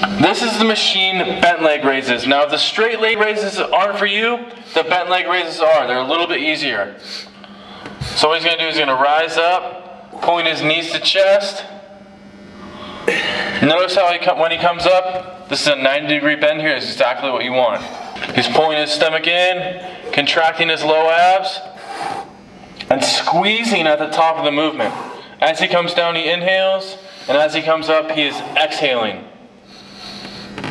This is the machine bent leg raises. Now, if the straight leg raises aren't for you, the bent leg raises are. They're a little bit easier. So what he's going to do is he's going to rise up, point his knees to chest. Notice how he come, when he comes up, this is a 90 degree bend here. Is exactly what you want. He's pulling his stomach in, contracting his low abs, and squeezing at the top of the movement. As he comes down, he inhales, and as he comes up, he is exhaling.